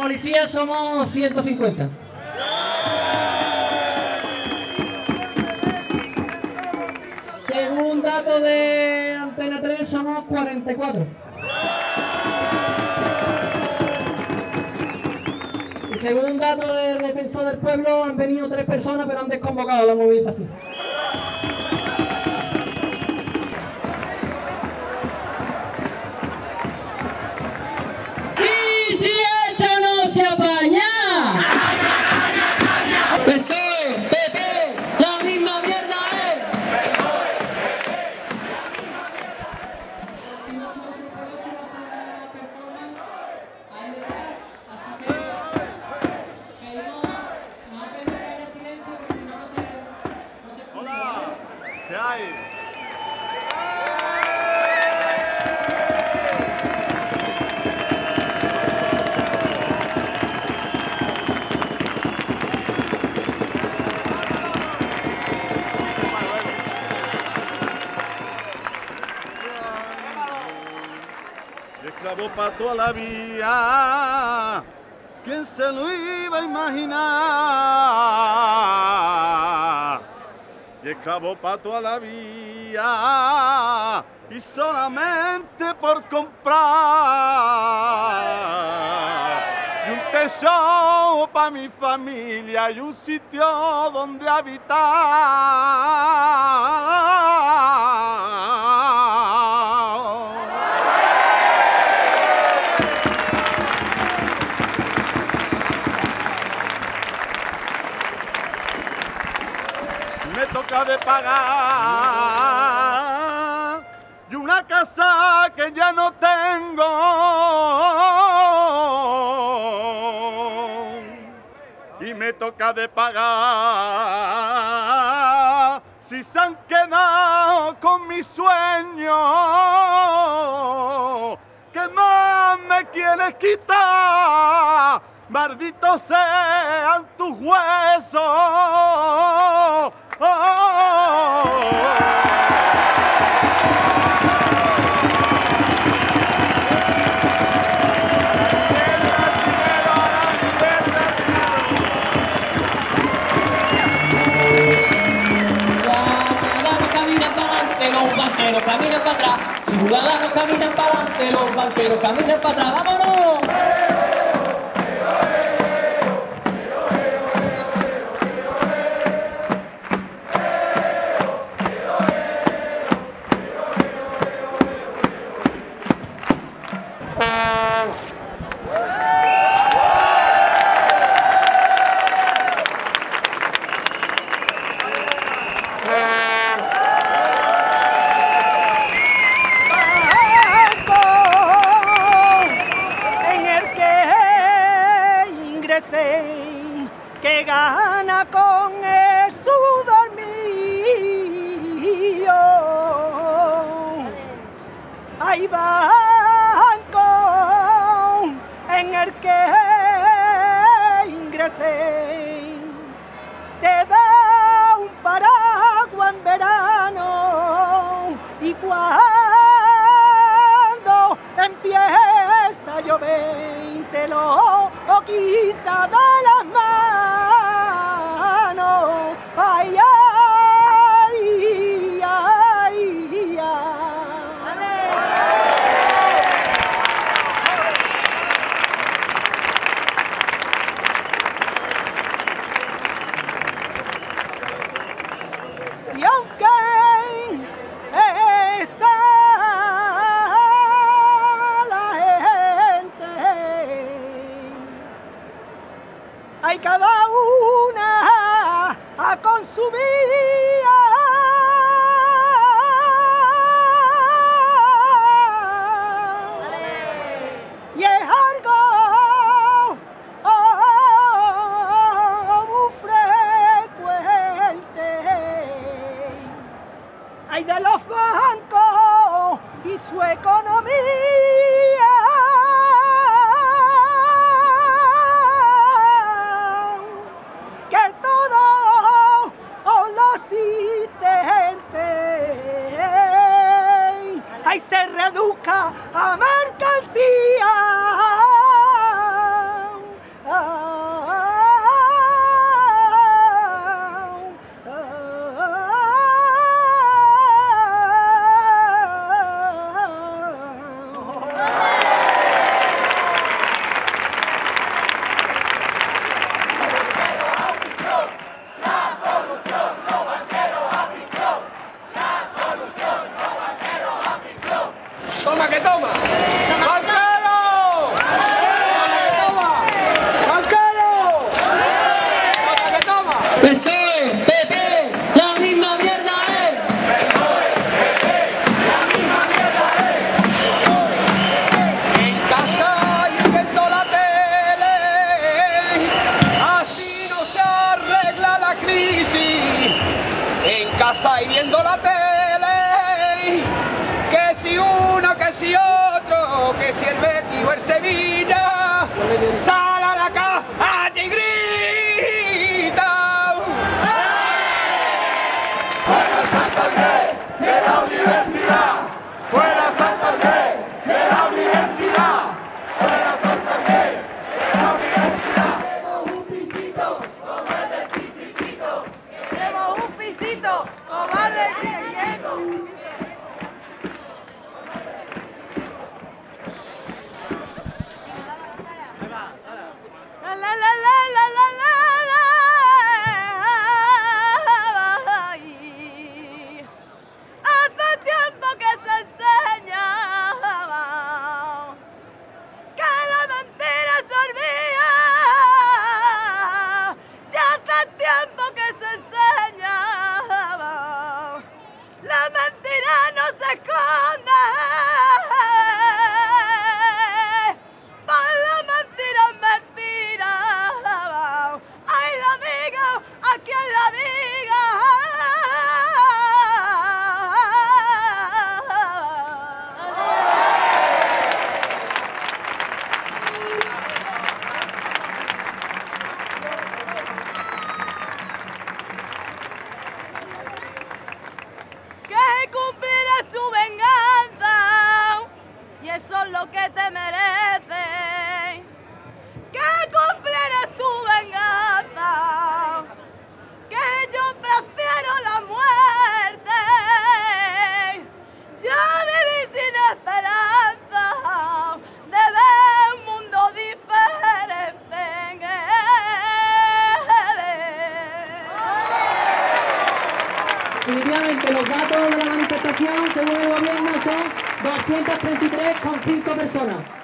policías somos 150. Según dato de Antena 3 somos 44. Y según dato del defensor del pueblo han venido tres personas pero han desconvocado la movilización. Toda la vida. ¿Quién se lo iba a imaginar? Y esclavo para toda la vida. Y solamente por comprar. Y un tesoro para mi familia y un sitio donde habitar. De pagar. Y una casa que ya no tengo. Y me toca de pagar. Si se han quedado con mi sueño que más me quieres quitar malditos sean tus huesos adelante, los banqueros caminan para atrás. Ciudadanos caminan para adelante, los banqueros caminan para atrás. ¡Vámonos! Con el sudor mío. Hay banco en el que ingresé, te da un paraguas en verano y cuando empieza a llover te lo quita de las de los bancos y su economía. Ahí se reduzca a mercancía. 给到嘛。que si el Betis o el Sevilla que te mereces, que comprarás tu persona.